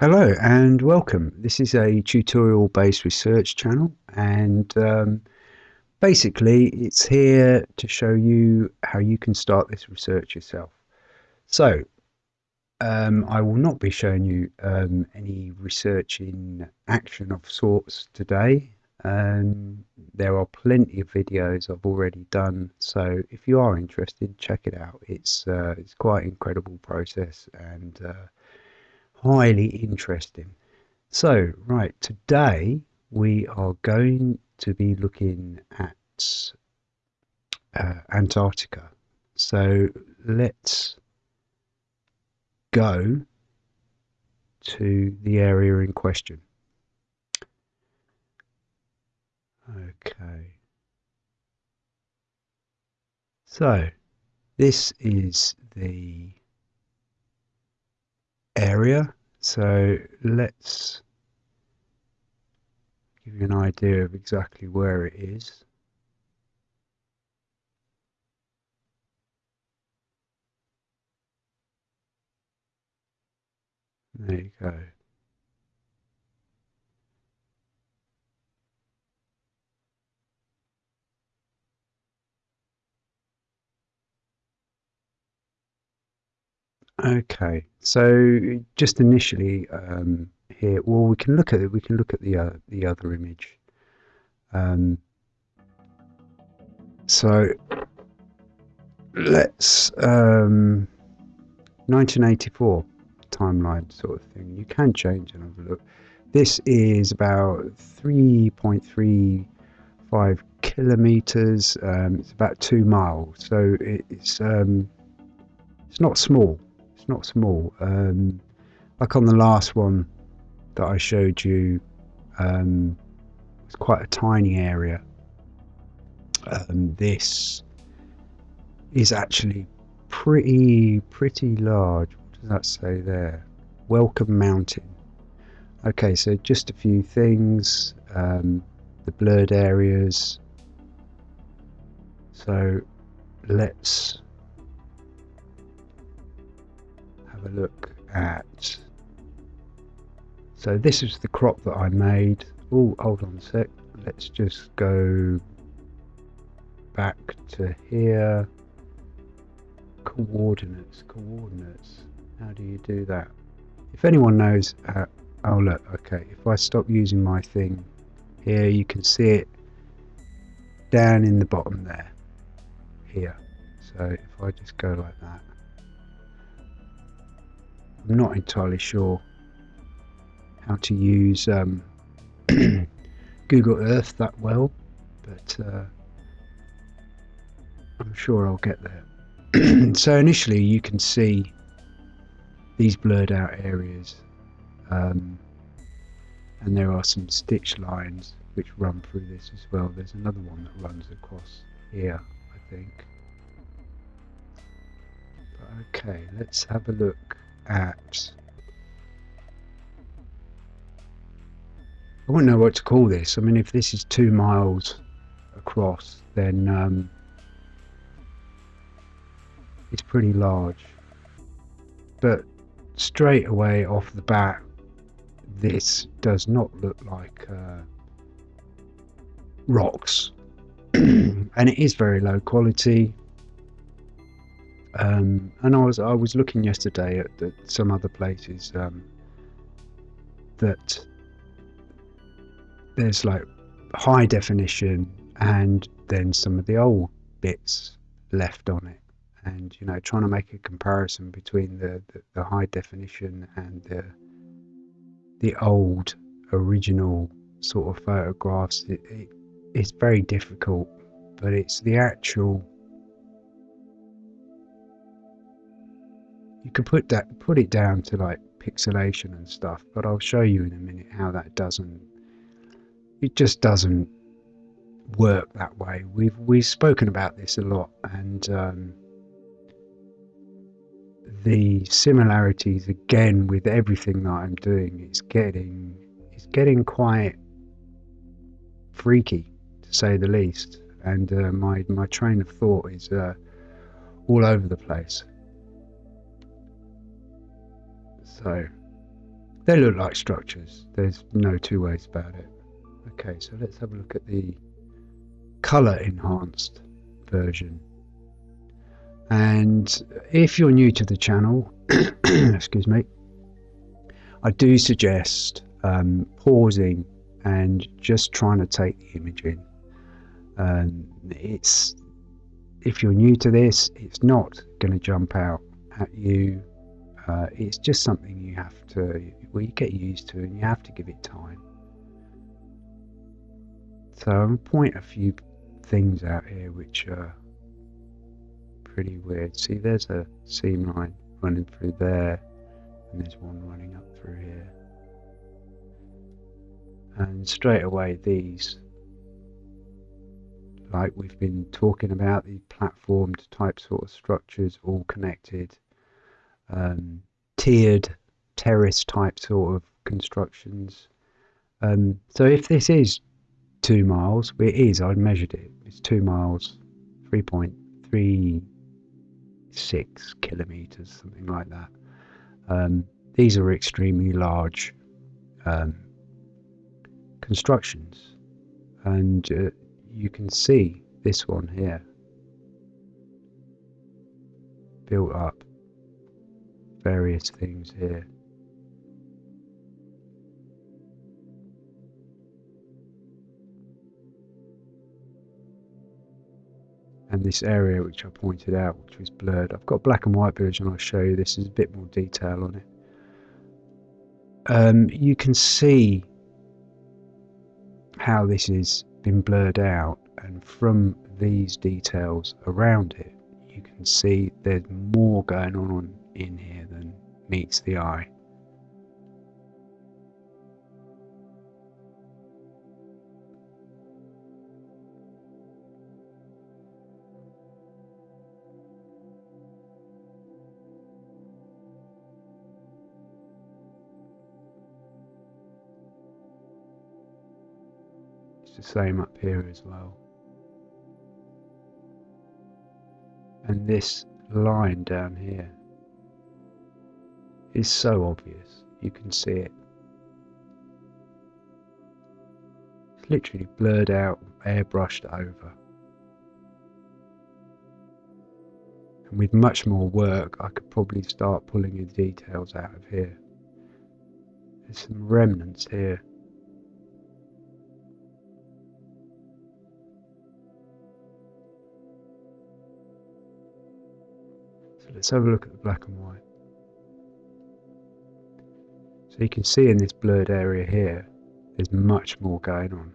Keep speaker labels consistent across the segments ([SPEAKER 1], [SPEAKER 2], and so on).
[SPEAKER 1] Hello and welcome. This is a tutorial based research channel and um, basically it's here to show you how you can start this research yourself. So um, I will not be showing you um, any research in action of sorts today. Um, there are plenty of videos I've already done so if you are interested check it out. It's, uh, it's quite an incredible process and uh, highly interesting. So, right, today we are going to be looking at uh, Antarctica. So, let's go to the area in question. Okay. So, this is the area. So let's give you an idea of exactly where it is. There you go. Okay, so just initially um, here, well, we can look at it. We can look at the uh, the other image. Um, so let's um, 1984 timeline sort of thing. You can change and have a look. This is about 3.35 kilometers. Um, it's about two miles, so it's um, it's not small not small. Um, like on the last one that I showed you, um, it's quite a tiny area. Um, this is actually pretty pretty large. What does that say there? Welcome Mountain. Okay, so just a few things. Um, the blurred areas. So let's have a look at. So this is the crop that I made. Oh hold on a sec. Let's just go back to here. Coordinates coordinates. How do you do that? If anyone knows how, oh look okay. If I stop using my thing here you can see it down in the bottom there here. So if I just go like that I'm not entirely sure how to use um, Google Earth that well, but uh, I'm sure I'll get there. so initially you can see these blurred out areas um, and there are some stitch lines which run through this as well. There's another one that runs across here, I think. But okay, let's have a look at I wouldn't know what to call this. I mean, if this is two miles across, then um, it's pretty large. But straight away off the bat, this does not look like uh, rocks. and it is very low quality. Um, and I was I was looking yesterday at, at some other places um, that there's like high definition and then some of the old bits left on it. And you know trying to make a comparison between the, the, the high definition and the the old original sort of photographs it, it, it's very difficult but it's the actual you could put that put it down to like pixelation and stuff but I'll show you in a minute how that doesn't it just doesn't work that way. We've we've spoken about this a lot and um, the similarities again with everything that I'm doing is getting it's getting quite freaky to say the least. And uh, my my train of thought is uh, all over the place So they look like structures. There's no two ways about it. Okay, so let's have a look at the color enhanced version. And if you're new to the channel, excuse me, I do suggest um, pausing and just trying to take the image in. Um, it's if you're new to this, it's not going to jump out at you. Uh, it's just something you have to, well, you get used to, and you have to give it time. So I'm going to point a few things out here which are pretty weird. See, there's a seam line running through there, and there's one running up through here. And straight away, these, like we've been talking about, the platformed type sort of structures, all connected, um, tiered, terrace type sort of constructions. Um, so if this is two miles, it is, I measured it, it's two miles, 3.36 kilometers, something like that. Um, these are extremely large um, constructions, and uh, you can see this one here built up various things here. and this area which I pointed out which was blurred. I've got black and white version I'll show you this is a bit more detail on it. Um, you can see how this has been blurred out and from these details around it you can see there's more going on in here than meets the eye. It's the same up here as well. And this line down here is so obvious, you can see it. It's literally blurred out, airbrushed over. And with much more work, I could probably start pulling the details out of here. There's some remnants here. So let's have a look at the black and white. So you can see in this blurred area here, there's much more going on.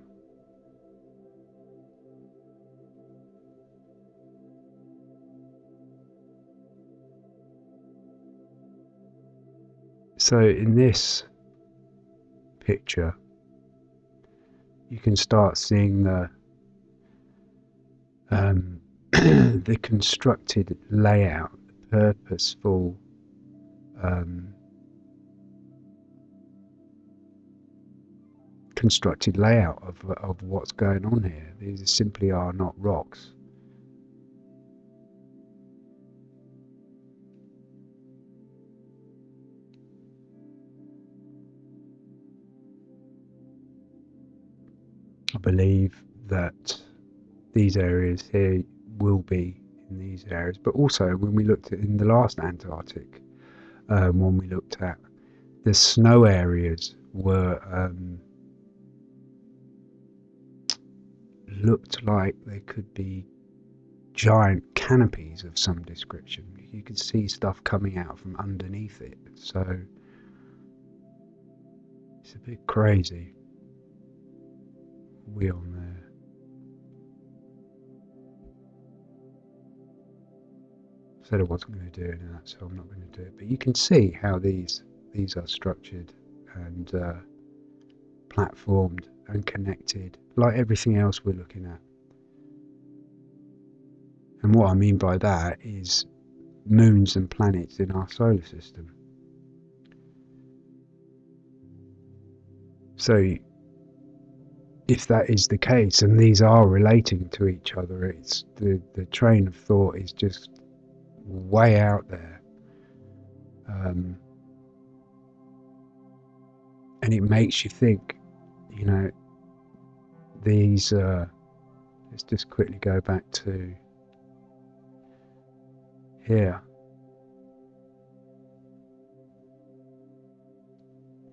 [SPEAKER 1] So in this picture, you can start seeing the um, the constructed layout the purposeful um, constructed layout of, of what's going on here. These simply are not rocks. I believe that these areas here will be in these areas. But also, when we looked at in the last Antarctic, um, when we looked at the snow areas were um, looked like they could be giant canopies of some description. You could see stuff coming out from underneath it. So it's a bit crazy. We on there. said I wasn't going to do that, so I'm not going to do it. But you can see how these these are structured and uh, platformed and connected, like everything else we're looking at. And what I mean by that is moons and planets in our solar system. So, if that is the case, and these are relating to each other, it's the the train of thought is just way out there. Um, and it makes you think, you know, these, uh, let's just quickly go back to here.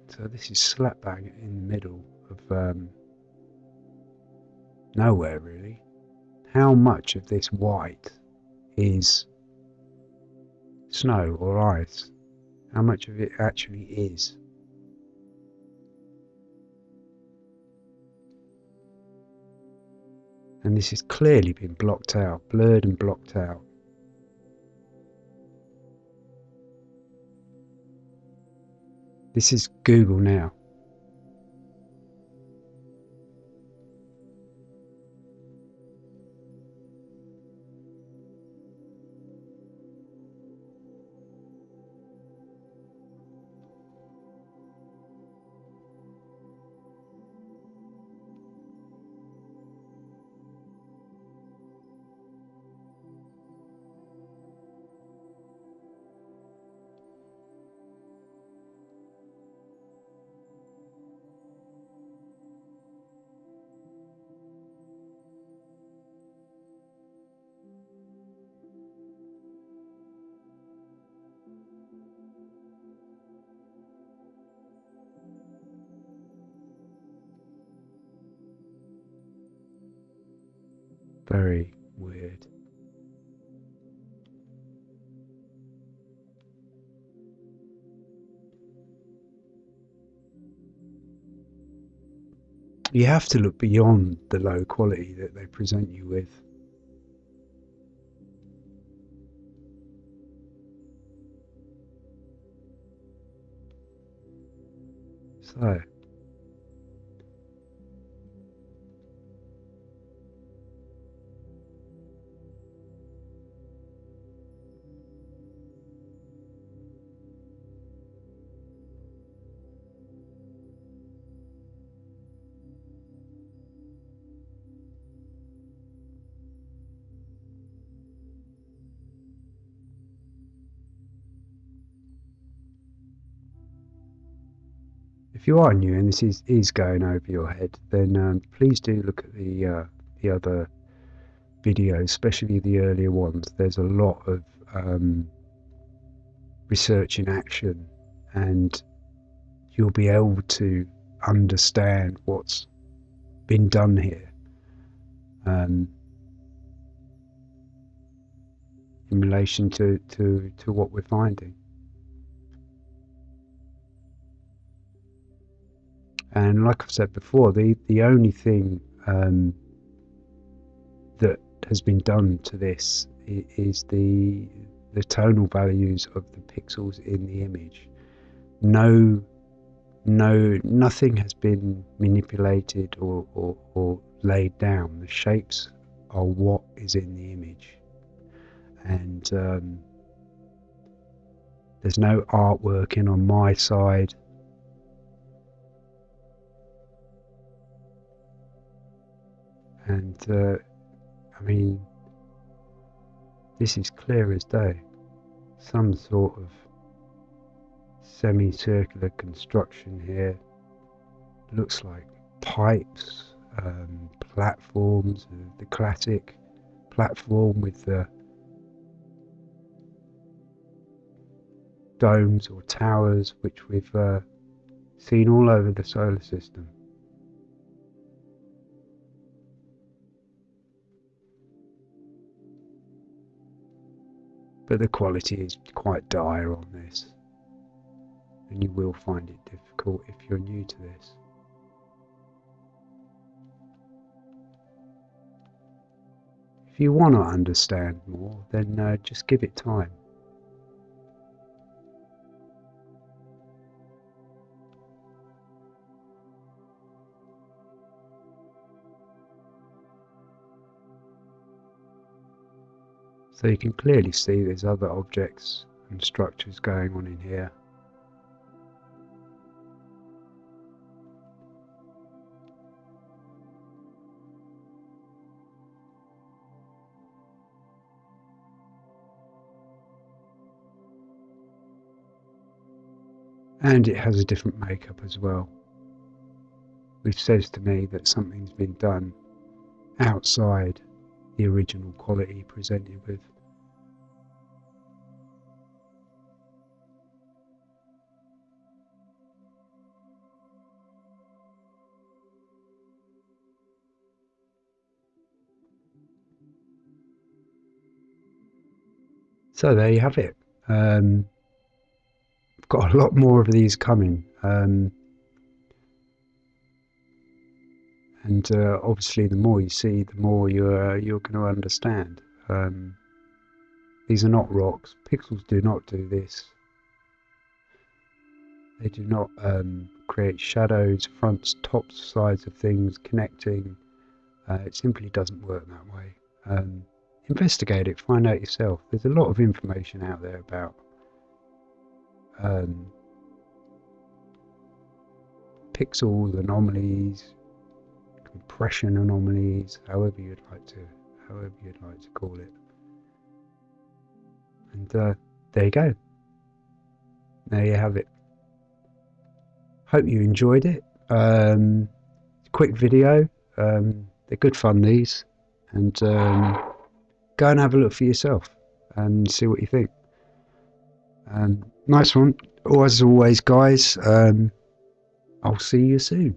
[SPEAKER 1] So this is slap bang in the middle of um, nowhere really. How much of this white is snow or ice? How much of it actually is? And this has clearly been blocked out, blurred and blocked out. This is Google now. Very weird. You have to look beyond the low quality that they present you with. So, if you are new and this is, is going over your head, then um, please do look at the uh, the other videos, especially the earlier ones. There's a lot of um, research in action, and you'll be able to understand what's been done here um, in relation to, to, to what we're finding. And like I've said before, the, the only thing um, that has been done to this is the the tonal values of the pixels in the image. No, no, nothing has been manipulated or, or, or laid down. The shapes are what is in the image, and um, there's no artwork in on my side. And uh, I mean this is clear as day. Some sort of semicircular construction here. Looks like pipes um, platforms uh, the classic platform with the domes or towers which we've uh, seen all over the solar system but the quality is quite dire on this and you will find it difficult if you're new to this. If you want to understand more then uh, just give it time. So you can clearly see there's other objects and structures going on in here. And it has a different makeup as well. which says to me that something's been done outside the original quality presented with. So there you have it. Um, I've got a lot more of these coming. Um, and uh, obviously, the more you see, the more you're you're going to understand. Um, these are not rocks. Pixels do not do this. They do not um, create shadows, fronts, tops, sides of things connecting. Uh, it simply doesn't work that way. Um, investigate it, find out yourself. There's a lot of information out there about um, pixels, anomalies, compression anomalies, however you'd like to, however you'd like to call it. And uh, there you go. There you have it. Hope you enjoyed it. Um, quick video. Um, they're good fun these, and um, go and have a look for yourself and see what you think. Um, nice one. As always, guys. Um, I'll see you soon.